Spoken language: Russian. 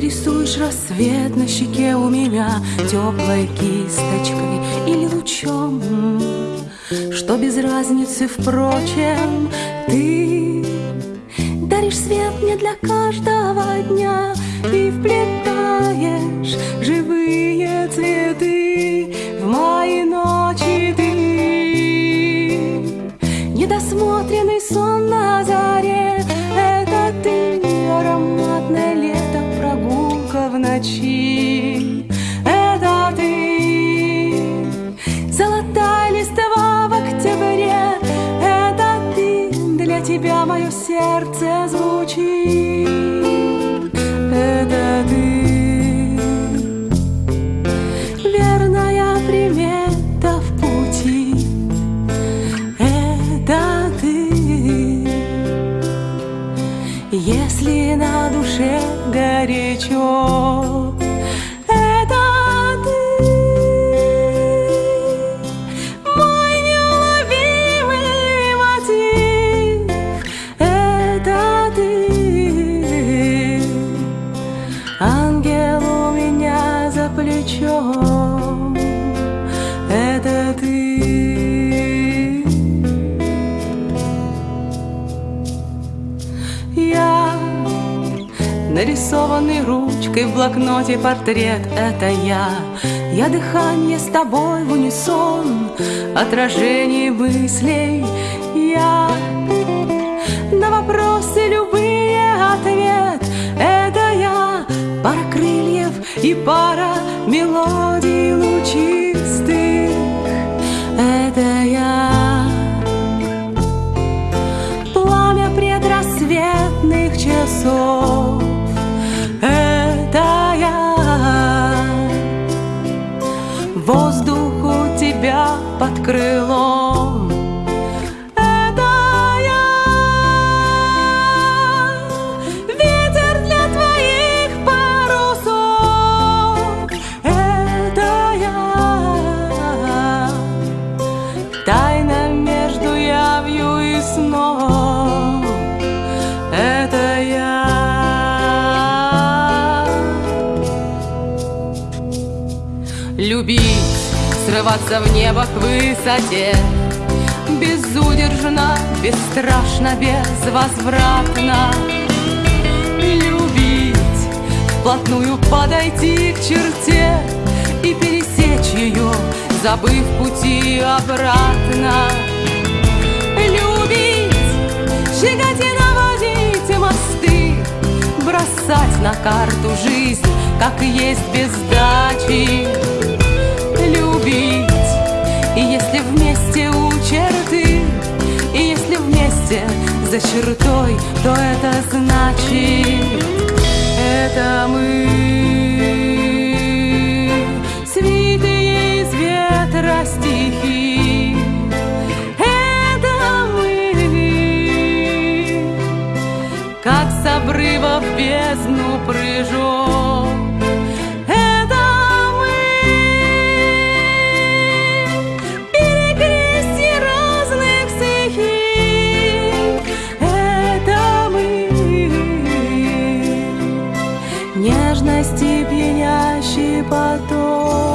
Рисуешь рассвет на щеке у меня Теплой кисточкой или лучом. Что без разницы, впрочем, ты Даришь свет мне для каждого дня И вплетаешь живые цветы В мои ночи. Ты Недосмотренный сон на сердце звучит Это ты, верная примета в пути это ты. Если на душе горячо нарисованный ручкой в блокноте портрет. Это я, я дыхание с тобой в унисон. Отражение мыслей. Я. На вопросы любые ответ. Это я, пара крыльев и пара мелодий лучистых. Это я, пламя предрассветных часов. Воздух у тебя под крылом. Любить, срываться в небо к высоте. Безудержно, бесстрашно, безвозвратно. Любить, вплотную подойти к черте И пересечь ее, забыв пути обратно. Любить, щекоте наводить мосты Бросать на карту жизнь, как есть без сдачи Любить, и если вместе у черты И если вместе за чертой, то это значит Это мы. Свитые из ветра стихи Это мы. Как с обрыва в бездну прыжок Нежности пьянящий поток